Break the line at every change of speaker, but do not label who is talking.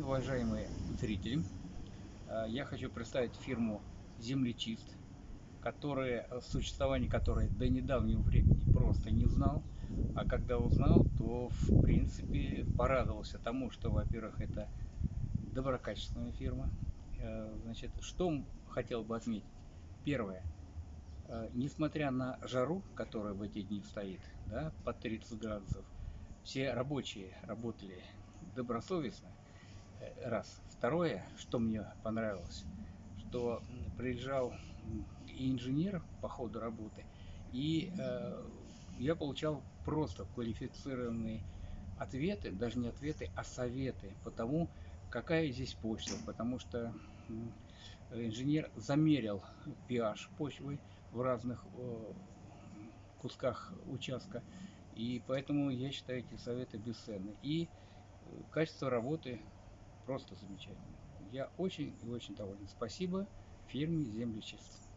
день, уважаемые зрители! Э, я хочу представить фирму Землечист, которая, существование которой до недавнего времени просто не знал. А когда узнал, то в принципе порадовался тому, что, во-первых, это доброкачественная фирма. Э, значит, что хотел бы отметить? Первое. Э, несмотря на жару, которая в эти дни стоит, да, под 30 градусов, все рабочие работали добросовестно, э, раз. Второе, что мне понравилось, что приезжал инженер по ходу работы, и э, я получал просто квалифицированные ответы, даже не ответы, а советы по тому, какая здесь почва, потому что инженер замерил pH почвы в разных э, кусках участка, и поэтому я считаю эти советы бесценны. И э, качество работы просто замечательно. Я очень и очень доволен. Спасибо фирме Землечистка.